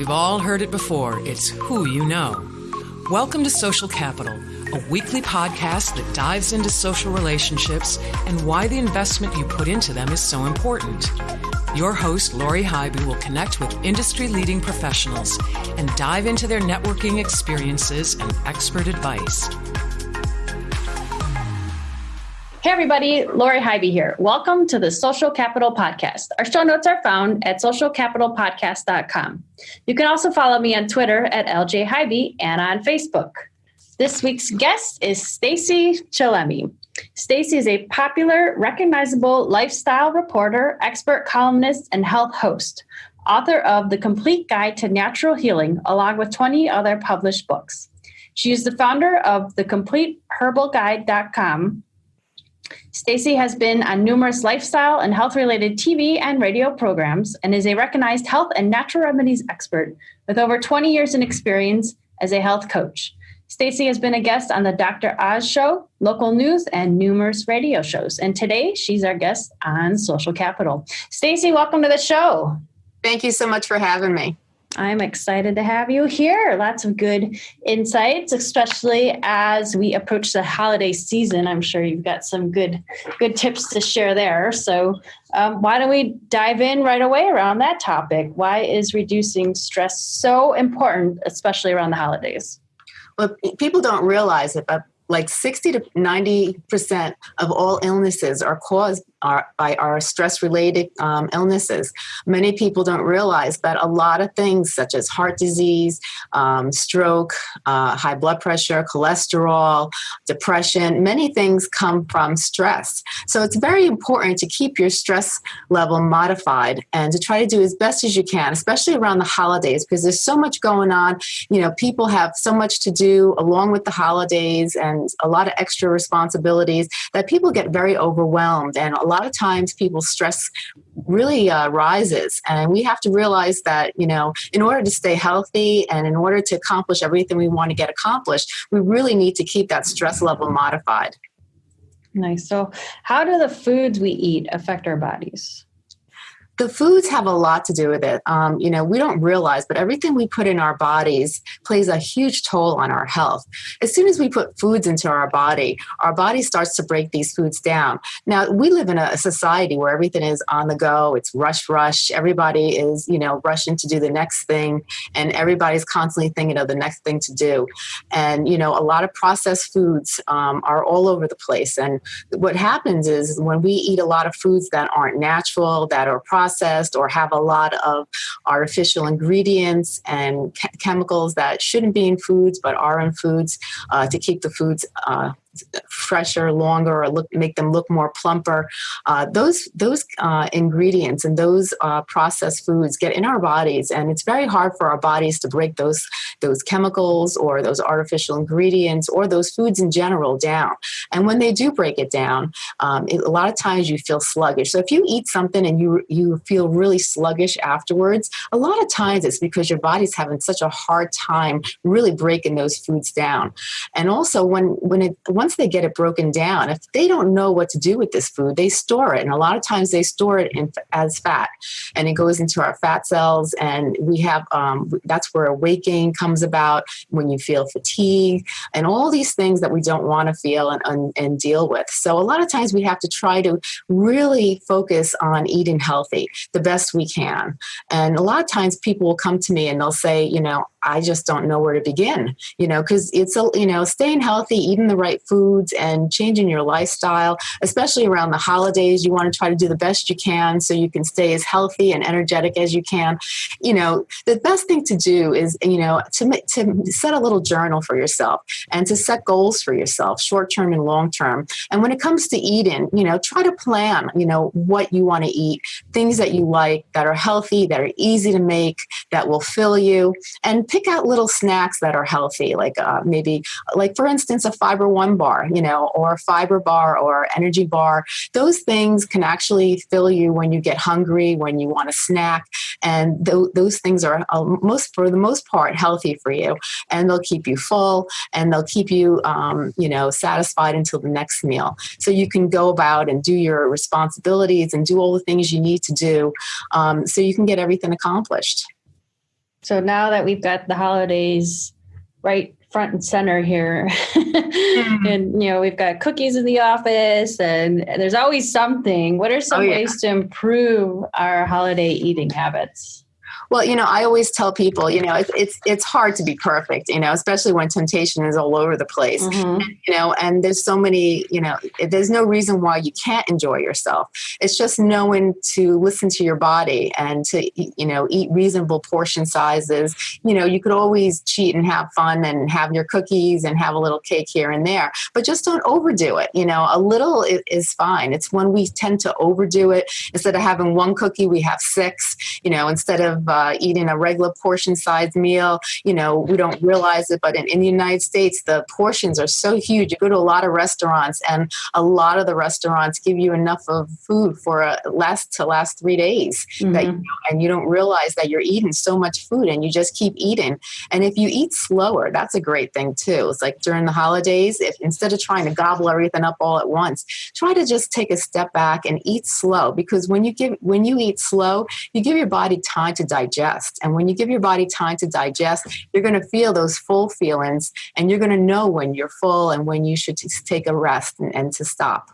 We've all heard it before. It's who you know. Welcome to Social Capital, a weekly podcast that dives into social relationships and why the investment you put into them is so important. Your host, Lori Highby, will connect with industry leading professionals and dive into their networking experiences and expert advice. Hey, everybody, Lori Highby here. Welcome to the Social Capital Podcast. Our show notes are found at socialcapitalpodcast.com. You can also follow me on Twitter at LJ Highby and on Facebook. This week's guest is Stacy Chillemi. Stacy is a popular, recognizable lifestyle reporter, expert columnist, and health host, author of The Complete Guide to Natural Healing, along with 20 other published books. She is the founder of the complete thecompleteherbalguide.com Stacy has been on numerous lifestyle and health related TV and radio programs and is a recognized health and natural remedies expert with over 20 years in experience as a health coach. Stacy has been a guest on the Dr. Oz show, local news, and numerous radio shows. And today she's our guest on Social Capital. Stacy, welcome to the show. Thank you so much for having me. I'm excited to have you here. Lots of good insights, especially as we approach the holiday season. I'm sure you've got some good good tips to share there. So, um, why don't we dive in right away around that topic? Why is reducing stress so important, especially around the holidays? Well, people don't realize it, but like 60 to 90% of all illnesses are caused our, by our stress related um, illnesses. Many people don't realize that a lot of things, such as heart disease, um, stroke, uh, high blood pressure, cholesterol, depression, many things come from stress. So it's very important to keep your stress level modified and to try to do as best as you can, especially around the holidays, because there's so much going on. You know, people have so much to do along with the holidays and a lot of extra responsibilities that people get very overwhelmed and a lot of times people's stress really uh, rises and we have to realize that you know in order to stay healthy and in order to accomplish everything we want to get accomplished we really need to keep that stress level modified. Nice. So how do the foods we eat affect our bodies the foods have a lot to do with it. Um, you know, we don't realize, but everything we put in our bodies plays a huge toll on our health. As soon as we put foods into our body, our body starts to break these foods down. Now, we live in a society where everything is on the go. It's rush, rush. Everybody is, you know, rushing to do the next thing, and everybody's constantly thinking of the next thing to do. And you know, a lot of processed foods um, are all over the place. And what happens is when we eat a lot of foods that aren't natural, that are processed processed or have a lot of artificial ingredients and chemicals that shouldn't be in foods but are in foods uh, to keep the foods uh, fresher, longer, or look make them look more plumper. Uh, those those uh, ingredients and those uh, processed foods get in our bodies, and it's very hard for our bodies to break those those chemicals or those artificial ingredients or those foods in general down. And when they do break it down, um, it, a lot of times you feel sluggish. So if you eat something and you you feel really sluggish afterwards, a lot of times it's because your body's having such a hard time really breaking those foods down. And also when when it once they get it broken down, if they don't know what to do with this food, they store it. And a lot of times they store it in, as fat and it goes into our fat cells. And we have, um, that's where gain comes about when you feel fatigue and all these things that we don't want to feel and, and, and deal with. So a lot of times we have to try to really focus on eating healthy the best we can. And a lot of times people will come to me and they'll say, you know, I just don't know where to begin, you know, because it's, a, you know, staying healthy, eating the right foods and changing your lifestyle, especially around the holidays. You want to try to do the best you can so you can stay as healthy and energetic as you can. You know, the best thing to do is, you know, to, to set a little journal for yourself and to set goals for yourself, short term and long term. And when it comes to eating, you know, try to plan, you know, what you want to eat, things that you like that are healthy, that are easy to make, that will fill you, and pick out little snacks that are healthy, like uh, maybe, like for instance, a fiber one bar, you know, or fiber bar or energy bar. Those things can actually fill you when you get hungry, when you want a snack, and th- those things are uh, most, for the most part, healthy for you, and they'll keep you full, and they'll keep you, um, you know, satisfied until the next meal. So you can go about and do your responsibilities and do all the things you need to do, um, so you can get everything accomplished. So now that we've got the holidays right front and center here, mm-hmm. and you know we've got cookies in the office, and there's always something. What are some oh, yeah. ways to improve our holiday eating habits? Well, you know, I always tell people, you know, it's it's, it's hard to be perfect, you know, especially when temptation is all over the place. Mm-hmm. And, you know, and there's so many, you know, there's no reason why you can't enjoy yourself. It's just knowing to listen to your body and to you know eat reasonable portion sizes. You know, you could always cheat and have fun and have your cookies and have a little cake here and there, but just don't overdo it. You know, a little is fine. It's when we tend to overdo it. Instead of having one cookie, we have six. You know, instead of uh, uh, eating a regular portion size meal. You know, we don't realize it, but in, in the United States, the portions are so huge. You go to a lot of restaurants, and a lot of the restaurants give you enough of food for a last to last three days. Mm-hmm. That you, and you don't realize that you're eating so much food, and you just keep eating. And if you eat slower, that's a great thing too. It's like during the holidays, if instead of trying to gobble everything up all at once, try to just take a step back and eat slow. Because when you give when you eat slow, you give your body time to digest digest. And when you give your body time to digest, you're going to feel those full feelings and you're going to know when you're full and when you should take a rest and, and to stop.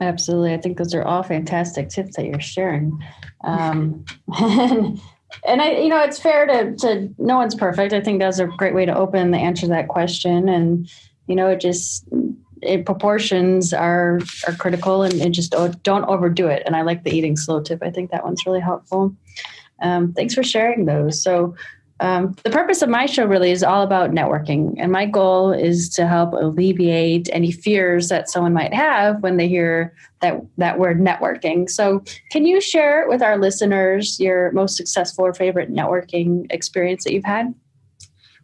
Absolutely. I think those are all fantastic tips that you're sharing. Um, and, and I, you know, it's fair to, to no one's perfect. I think that's a great way to open the answer to that question. And, you know, it just, it, proportions are are critical and, and just don't, don't overdo it. And I like the eating slow tip. I think that one's really helpful. Um, thanks for sharing those. So, um, the purpose of my show really is all about networking. And my goal is to help alleviate any fears that someone might have when they hear that, that word networking. So, can you share with our listeners your most successful or favorite networking experience that you've had?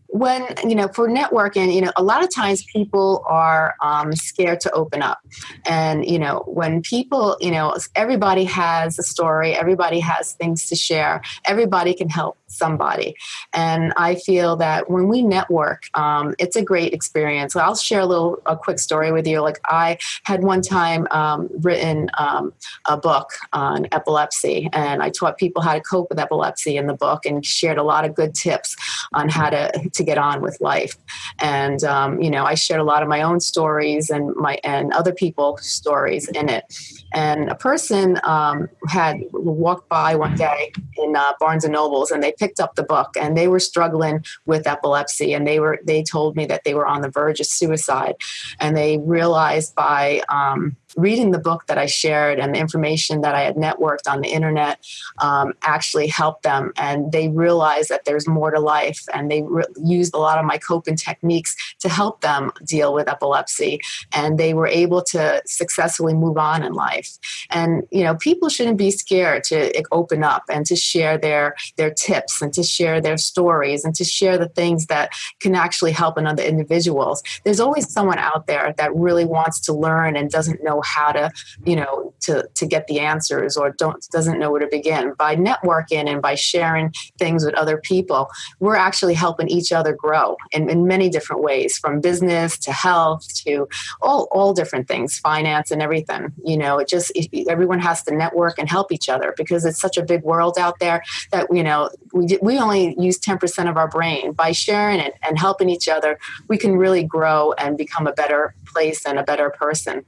When you know for networking you know a lot of times people are um, scared to open up and you know when people you know everybody has a story everybody has things to share everybody can help somebody. And I feel that when we network, um, it's a great experience. So I'll share a little, a quick story with you. Like I had one time um, written um, a book on epilepsy, and I taught people how to cope with epilepsy in the book, and shared a lot of good tips on how to to get on with life. And um, you know, I shared a lot of my own stories and my and other people's stories in it. And a person um, had walked by one day in uh, Barnes and Nobles, and they picked up the book and they were struggling with epilepsy and they were they told me that they were on the verge of suicide and they realized by um, reading the book that I shared and the information that I had networked on the internet um, actually helped them. And they realized that there's more to life. And they re- used a lot of my coping techniques to help them deal with epilepsy. And they were able to successfully move on in life. And, you know, people shouldn't be scared to open up and to share their, their tips and to share their stories and to share the things that can actually help another individuals. There's always someone out there that really wants to learn and doesn't know how to you know to to get the answers or don't doesn't know where to begin by networking and by sharing things with other people. We're actually helping each other grow in, in many different ways from business to health to all all different things finance and everything. You know it just it, everyone has to network and help each other because it's such a big world out there that you know we, we only use 10% of our brain. By sharing it and helping each other we can really grow and become a better place and a better person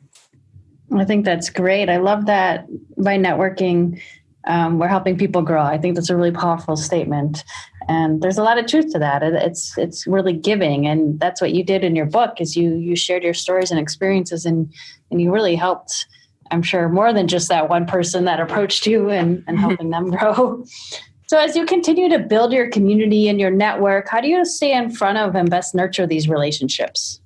I think that's great. I love that by networking, um, we're helping people grow. I think that's a really powerful statement, and there's a lot of truth to that. It's it's really giving, and that's what you did in your book. Is you you shared your stories and experiences, and and you really helped. I'm sure more than just that one person that approached you and and helping them grow. So as you continue to build your community and your network, how do you stay in front of and best nurture these relationships?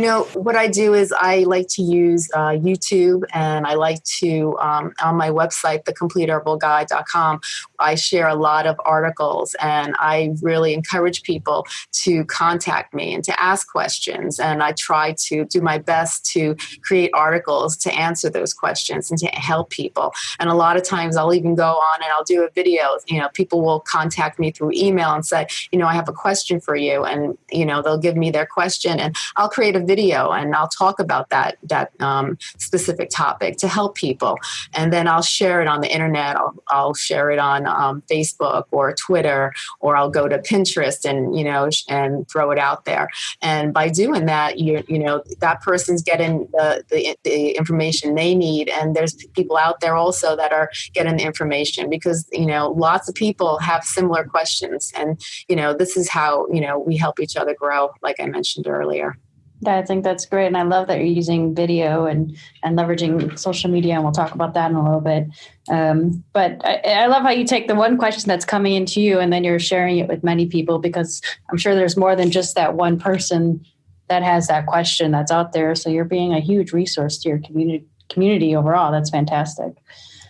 You know what i do is i like to use uh, youtube and i like to um, on my website thecompleteherbalguide.com i share a lot of articles and i really encourage people to contact me and to ask questions. And i try to do my best to create articles to answer those questions and to help people. And a lot of times i'll even go on and i'll do a video. You know people will contact me through email and say you know i have a question for you. And you know they'll give me their question and i'll create a video and I'll talk about that that um, specific topic to help people, and then I'll share it on the internet. I'll, I'll share it on um, Facebook or Twitter, or I'll go to Pinterest and you know and throw it out there. And by doing that, you you know that person's getting the, the the information they need, and there's people out there also that are getting the information because you know lots of people have similar questions, and you know this is how you know we help each other grow, like I mentioned earlier. Yeah, I think that's great, and I love that you're using video and and leveraging social media, and we'll talk about that in a little bit. Um, but I, I, love how you take the one question that's coming into you, and then you're sharing it with many people because I'm sure there's more than just that one person that has that question that's out there. So you're being a huge resource to your community community overall. That's fantastic.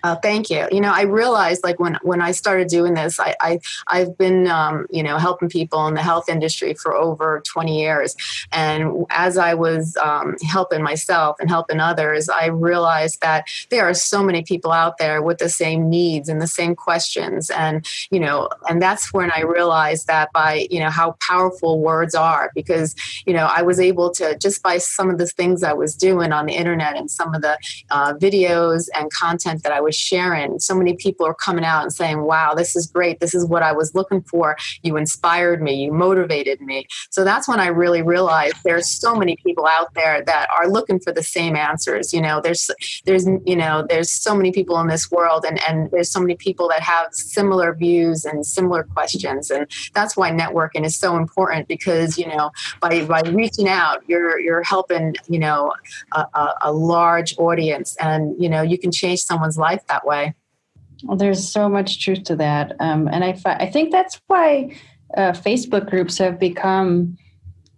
Uh, thank you. You know, I realized like when when I started doing this, I, I I've been um, you know helping people in the health industry for over 20 years, and as I was um, helping myself and helping others, I realized that there are so many people out there with the same needs and the same questions, and you know, and that's when I realized that by you know how powerful words are, because you know I was able to just by some of the things I was doing on the internet and some of the uh, videos and content that I was sharing. So many people are coming out and saying, wow, this is great. This is what I was looking for. You inspired me. You motivated me. So that's when I really realized there's so many people out there that are looking for the same answers. You know, there's, there's, you know, there's so many people in this world and, and there's so many people that have similar views and similar questions. And that's why networking is so important because, you know, by, by reaching out, you're, you're helping, you know, a, a, a large audience and, you know, you can change someone's life life that way. Well, there's so much truth to that, um, and I I think that's why uh, Facebook groups have become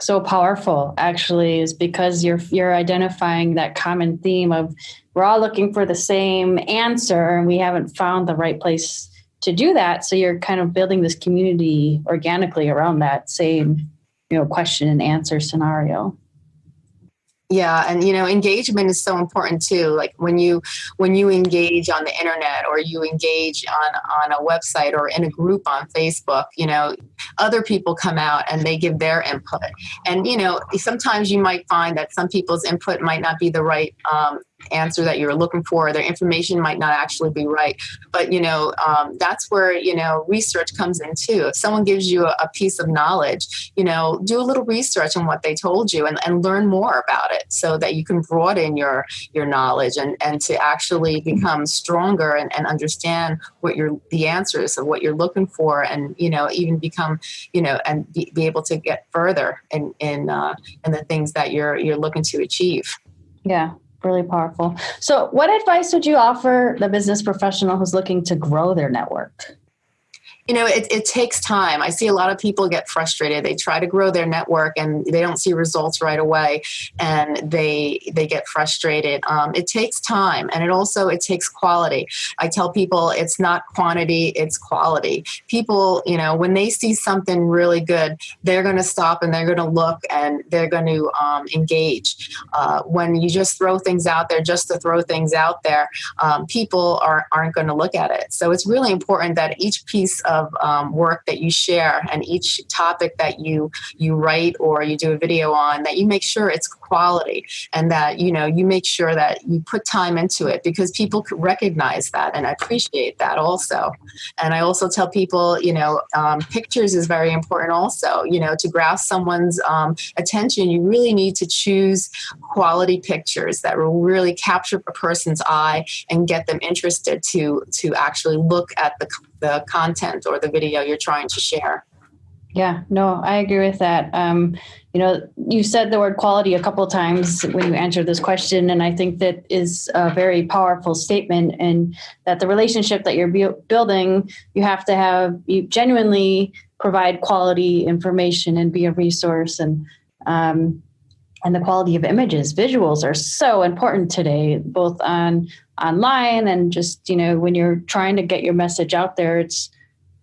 so powerful. Actually, is because you're you're identifying that common theme of we're all looking for the same answer, and we haven't found the right place to do that. So you're kind of building this community organically around that same you know question and answer scenario yeah and you know engagement is so important too like when you when you engage on the internet or you engage on on a website or in a group on facebook you know other people come out and they give their input. And you know sometimes you might find that some people's input might not be the right um, answer that you're looking for. Their information might not actually be right. But, you know, um, that's where, you know, research comes in too. If someone gives you a, a, piece of knowledge, you know, do a little research on what they told you and, and learn more about it so that you can broaden your, your knowledge and, and to actually become stronger and, and understand what your, the answers of what you're looking for and, you know, even become, you know, and be, be able to get further in, in, uh, in the things that you're, you're looking to achieve. Yeah, really powerful. So, what advice would you offer the business professional who's looking to grow their network? You know it, it takes time. I see a lot of people get frustrated. They try to grow their network and they don't see results right away and they they get frustrated. Um, it takes time and it also it takes quality. I tell people it's not quantity it's quality. People you know when they see something really good they're going to stop and they're going to look and they're going to um, engage. Uh, when you just throw things out there just to throw things out there um, people are, aren't going to look at it. So it's really important that each piece um, work that you share and each topic that you you write or you do a video on that you make sure it's quality and that you know you make sure that you put time into it because people recognize that and appreciate that also and i also tell people you know um, pictures is very important also you know to grasp someone's um, attention you really need to choose quality pictures that will really capture a person's eye and get them interested to to actually look at the the content or the video you're trying to share. Yeah, no, I agree with that. Um, you know, you said the word quality a couple times when you answered this question, and I think that is a very powerful statement. And that the relationship that you're bu- building, you have to have you genuinely provide quality information and be a resource. And um, and the quality of images, visuals are so important today, both on online and just you know when you're trying to get your message out there it's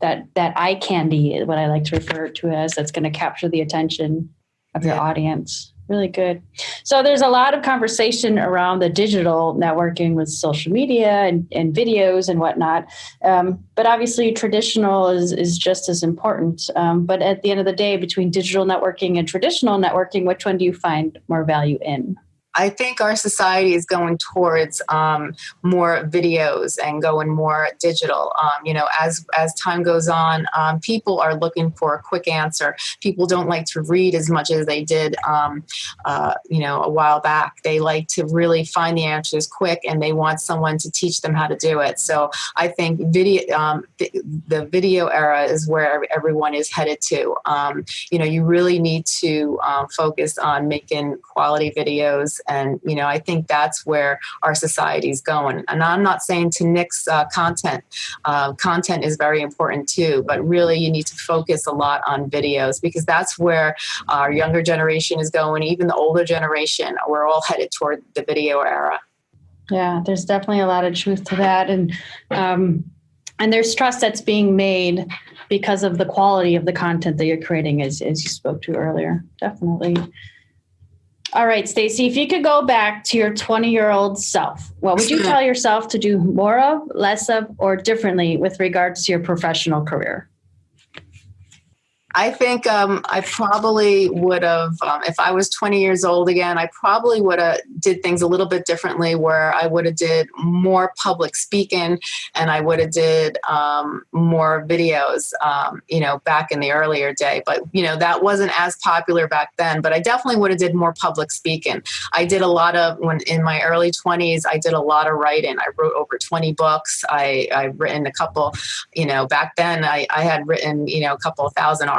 that that eye candy is what i like to refer to as that's going to capture the attention of your yeah. audience really good. So there's a lot of conversation around the digital networking with social media and, and videos and whatnot. Um, but obviously, traditional is, is just as important. Um, but at the end of the day, between digital networking and traditional networking, which one do you find more value in? I think our society is going towards um, more videos and going more digital. Um, you know, as as time goes on, um, people are looking for a quick answer. People don't like to read as much as they did, um, uh, you know, a while back. They like to really find the answers quick, and they want someone to teach them how to do it. So I think video, um, the, video era is where everyone is headed to. Um, you know, you really need to focus on making quality videos and, you know, I think that's where our society is going. And I'm not saying to nix uh, content. Uh, content is very important too, but really you need to focus a lot on videos because that's where our younger generation is going, even the older generation. We're all headed toward the video era. Yeah, there's definitely a lot of truth to that. And, um, and there's trust that's being made because of the quality of the content that you're creating as, as you spoke to earlier definitely all right, Stacy, if you could go back to your 20 year old self, what would you tell yourself to do more of, less of, or differently with regards to your professional career? I think um, I probably would have, um, if I was 20 years old again, I probably would have did things a little bit differently. Where I would have did more public speaking, and I would have did um, more videos. Um, you know, back in the earlier day, but you know that wasn't as popular back then. But I definitely would have did more public speaking. I did a lot of when in my early 20s. I did a lot of writing. I wrote over 20 books. I I've written a couple. You know, back then I, I had written you know a couple thousand articles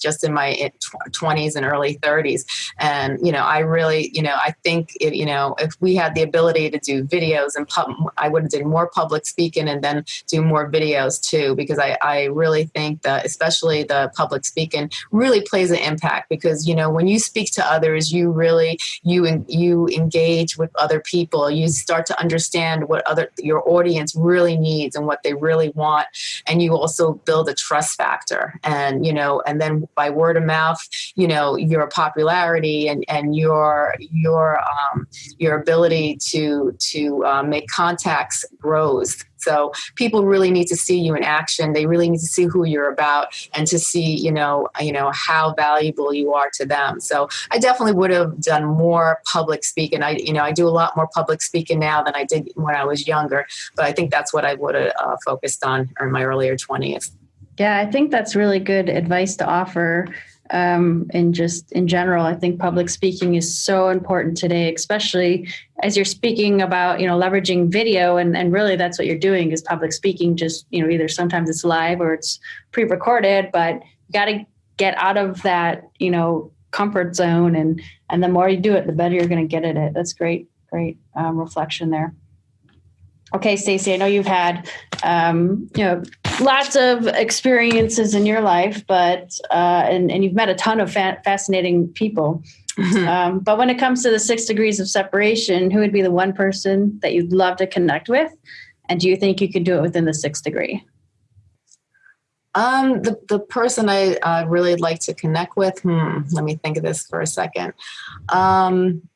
just in my eh, 20s and early 30s. And, you know, I really, you know, I think, it, you know, if we had the ability to do videos and pub, I would have did more public speaking and then do more videos too, because I, I really think that especially the public speaking really plays an impact because, you know, when you speak to others, you really, you, you engage with other people. You start to understand what other, your audience really needs and what they really want. And you also build a trust factor. And, you know, know, and then by word of mouth, you know, your popularity and, and your your um, your ability to to uh, make contacts grows. So people really need to see you in action. They really need to see who you're about and to see, you know, you know how valuable you are to them. So I definitely would have done more public speaking. I, you know, I do a lot more public speaking now than I did when I was younger. But I think that's what I would have uh, focused on in my earlier twenties. Yeah, I think that's really good advice to offer. Um, and just in general, I think public speaking is so important today, especially as you're speaking about, you know, leveraging video and, and really that's what you're doing is public speaking. Just, you know, either sometimes it's live or it's pre-recorded, but you got to get out of that, you know, comfort zone. And, and the more you do it, the better you're going to get at it. That's great, great um, reflection there. Okay, Stacy, I know you've had, um, you know, lots of experiences in your life, but uh, and and you've met a ton of fa- fascinating people. Mm-hmm. Um, but when it comes to the six degrees of separation, who would be the one person that you'd love to connect with? And do you think you could do it within the sixth degree? Um, the, the person I uh, really like to connect with, hmm, let me think of this for a second. Um,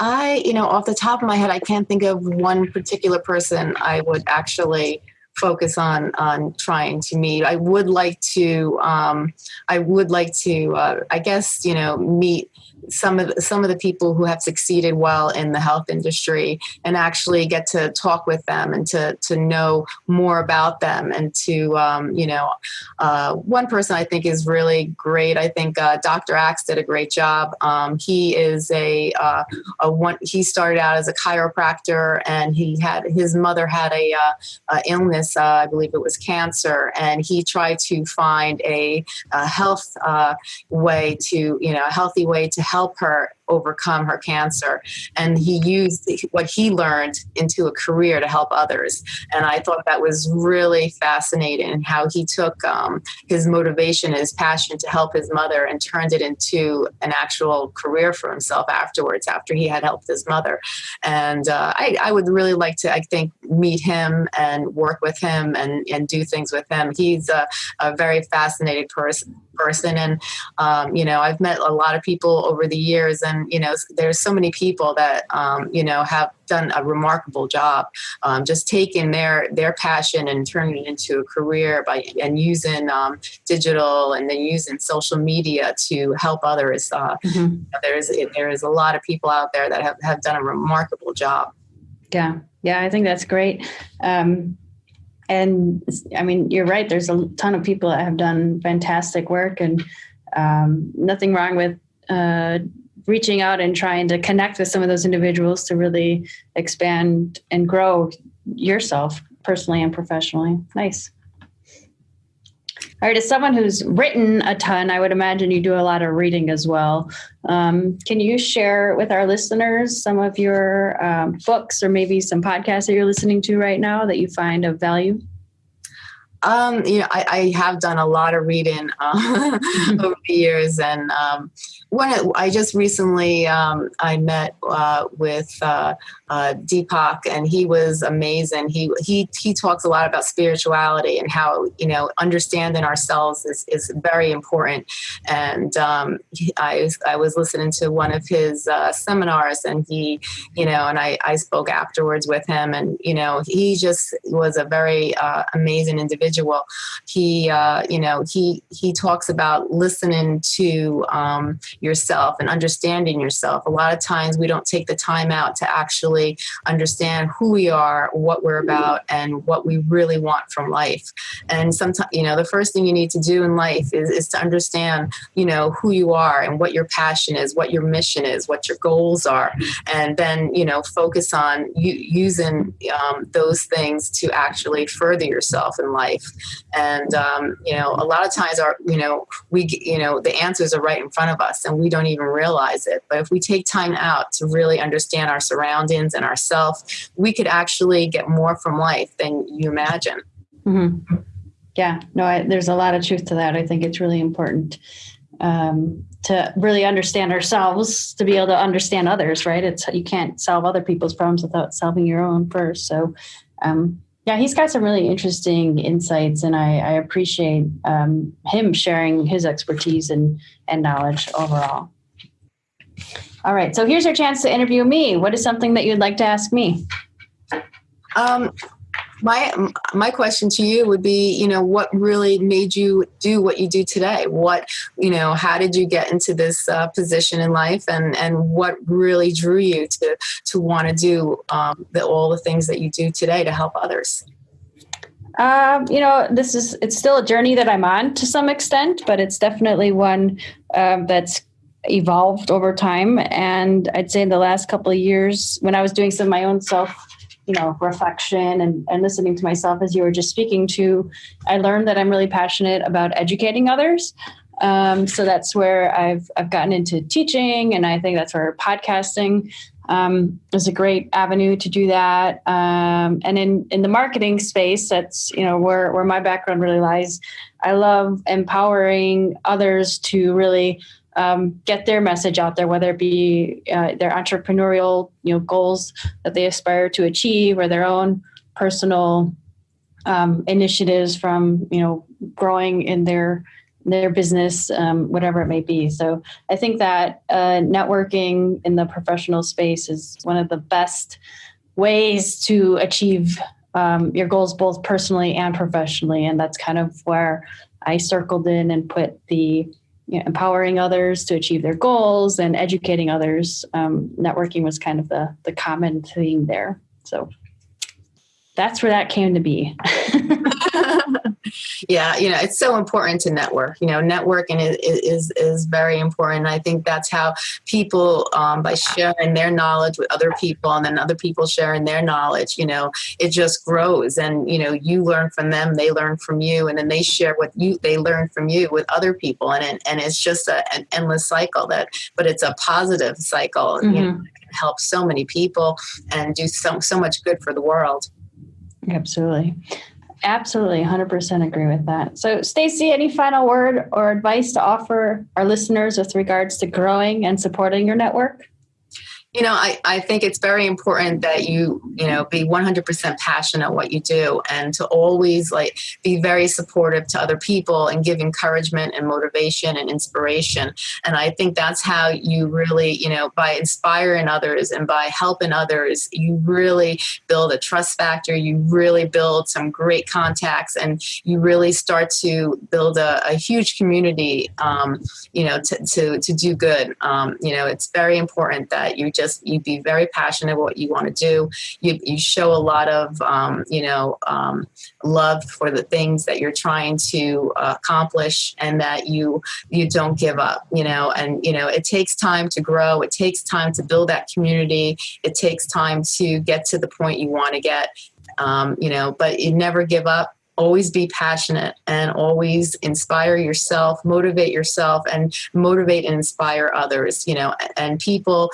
I, you know, off the top of my head, I can't think of one particular person I would actually focus on on trying to meet. I would like to. Um, I would like to. Uh, I guess you know meet some of the, some of the people who have succeeded well in the health industry and actually get to talk with them and to to know more about them and to um, you know uh, one person I think is really great. I think uh, Dr. Axe did a great job. Um, he is a uh, a one. He started out as a chiropractor and he had his mother had a, uh, illness. Uh, I believe it was cancer, and he tried to find a, a health uh, way to you know a healthy way to help her overcome her cancer. And he used what he learned into a career to help others. And I thought that was really fascinating how he took um, his motivation, his passion to help his mother and turned it into an actual career for himself afterwards, after he had helped his mother. And uh, I, I would really like to, I think, meet him and work with him and, and do things with him. He's a, a very fascinating person person and um, you know i've met a lot of people over the years and you know there's so many people that um, you know have done a remarkable job um, just taking their their passion and turning it into a career by and using um, digital and then using social media to help others uh, mm-hmm. there's there is a lot of people out there that have, have done a remarkable job yeah yeah i think that's great um, and I mean, you're right. There's a ton of people that have done fantastic work, and um, nothing wrong with uh, reaching out and trying to connect with some of those individuals to really expand and grow yourself personally and professionally. Nice. All right, as someone who's written a ton, I would imagine you do a lot of reading as well. Um, can you share with our listeners some of your um, books or maybe some podcasts that you're listening to right now that you find of value? Um, you know, I, I, have done a lot of reading uh, over the years, and um, when I just recently um, I met uh, with uh, uh, Deepak, and he was amazing. He he he talks a lot about spirituality and how you know understanding ourselves is, is very important. And um, I I was listening to one of his uh, seminars, and he you know, and I I spoke afterwards with him, and you know, he just was a very uh, amazing individual. He uh, you know he he talks about listening to um, yourself and understanding yourself. A lot of times we don't take the time out to actually understand who we are, what we're about, and what we really want from life. And sometimes, you know, the first thing you need to do in life is, is to understand, you know, who you are and what your passion is, what your mission is, what your goals are, and then, you know, focus on using um, those things to actually further yourself in life. And, um, you know, a lot of times our, you know, we, you know, the answers are right in front of us and we don't even realize it. But if we take time out to really understand our surroundings and ourselves, we could actually get more from life than you imagine. Mm-hmm. Yeah, no, I, there's a lot of truth to that. I think it's really important um, to really understand ourselves to be able to understand others. Right? It's you can't solve other people's problems without solving your own first. So, um, yeah, he's got some really interesting insights, and I, I appreciate um, him sharing his expertise and and knowledge overall. All right. So here's your chance to interview me. What is something that you'd like to ask me? Um, my my question to you would be, you know, what really made you do what you do today? What, you know, how did you get into this uh, position in life, and and what really drew you to to want to do um, the, all the things that you do today to help others? Um, you know, this is it's still a journey that I'm on to some extent, but it's definitely one um, that's evolved over time. And I'd say in the last couple of years, when I was doing some of my own self, you know, reflection and, and listening to myself as you were just speaking to, I learned that I'm really passionate about educating others. Um, so that's where I've I've gotten into teaching, and I think that's where podcasting um, is a great avenue to do that. Um, and in in the marketing space, that's you know where where my background really lies. I love empowering others to really um, get their message out there, whether it be uh, their entrepreneurial you know goals that they aspire to achieve or their own personal um, initiatives from you know growing in their their business, um, whatever it may be. So I think that uh, networking in the professional space is one of the best ways to achieve um, your goals both personally and professionally, and that's kind of where I circled in and put the you know, empowering others to achieve their goals and educating others. Um, networking was kind of the the common theme there. So that's where that came to be. Yeah, you know, it's so important to network. You know, networking is is, is very important. I think that's how people, um, by sharing their knowledge with other people, and then other people sharing their knowledge, you know, it just grows. And you know, you learn from them, they learn from you, and then they share what you they learn from you with other people, and it, and it's just a, an endless cycle. That, but it's a positive cycle. Mm-hmm. You know, help so many people and do so so much good for the world. Absolutely. Absolutely, 100% agree with that. So, Stacy, any final word or advice to offer our listeners with regards to growing and supporting your network? You know I, I think it's very important that you you know be 100% passionate what you do and to always like be very supportive to other people and give encouragement and motivation and inspiration. And i think that's how you really you know by inspiring others and by helping others you really build a trust factor. You really build some great contacts and you really start to build a, a huge community um, you know to, to, to do good. Um, you know it's very important that you just just you be very passionate what you want to do. You, you show a lot of um, you know um, love for the things that you're trying to uh, accomplish, and that you you don't give up. You know, and you know it takes time to grow. It takes time to build that community. It takes time to get to the point you want to get. Um, you know, but you never give up always be passionate and always inspire yourself motivate yourself and motivate and inspire others you know and people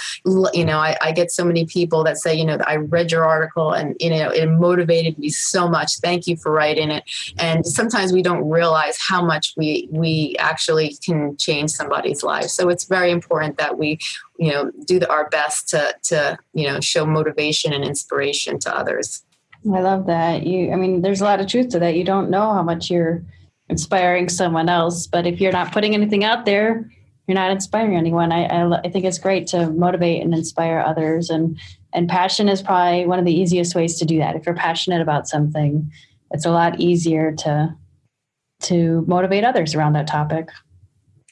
you know I, I, get so many people that say you know i read your article and you know it motivated me so much. Thank you for writing it. And sometimes we don't realize how much we we actually can change somebody's life. So it's very important that we you know do the, our best to to you know show motivation and inspiration to others I love that. You, I mean, there's a lot of truth to that. You don't know how much you're inspiring someone else, but if you're not putting anything out there, you're not inspiring anyone. I, I, I think it's great to motivate and inspire others, and and passion is probably one of the easiest ways to do that. If you're passionate about something, it's a lot easier to to motivate others around that topic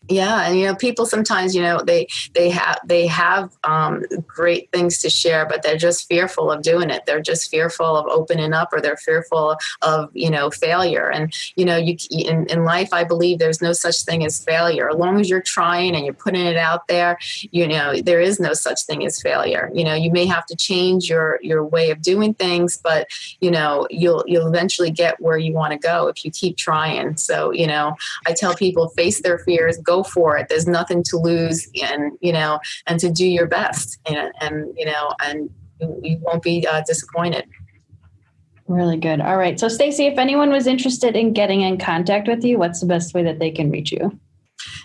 yeah and you know people sometimes you know they they have they have um, great things to share but they're just fearful of doing it. They're just fearful of opening up or they're fearful of you know failure. And you know you in, in life i believe there's no such thing as failure. As long as you're trying and you're putting it out there you know there is no such thing as failure. You know you may have to change your your way of doing things but you know you'll you'll eventually get where you want to go if you keep trying. So you know i tell people face their fears for it. There's nothing to lose, and you know, and to do your best, and and you know, and you won't be uh, disappointed. Really good. All right. So, Stacy, if anyone was interested in getting in contact with you, what's the best way that they can reach you?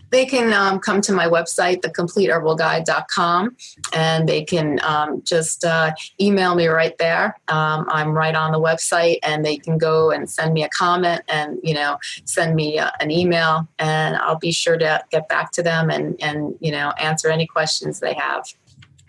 They can um, come to my website, thecompleteherbalguide.com, and they can um, just uh, email me right there. Um, I'm right on the website, and they can go and send me a comment and you know send me uh, an email, and I'll be sure to get back to them and and you know answer any questions they have.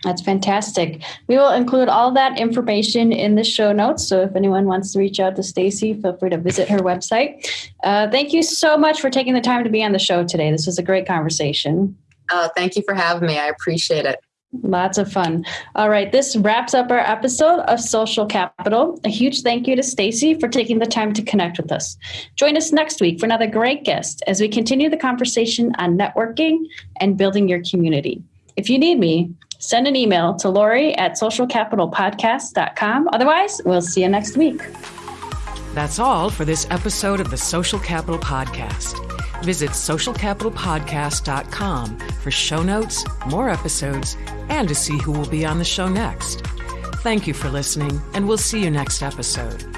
That's fantastic. We will include all that information in the show notes. So if anyone wants to reach out to Stacy, feel free to visit her website. Uh, thank you so much for taking the time to be on the show today. This was a great conversation. Oh, thank you for having me. I appreciate it. Lots of fun. All right, this wraps up our episode of Social Capital. A huge thank you to Stacy for taking the time to connect with us. Join us next week for another great guest as we continue the conversation on networking and building your community. If you need me, send an email to Lori at socialcapitalpodcast.com. Otherwise, we'll see you next week. That's all for this episode of the Social Capital Podcast. Visit socialcapitalpodcast.com for show notes, more episodes, and to see who will be on the show next. Thank you for listening, and we'll see you next episode.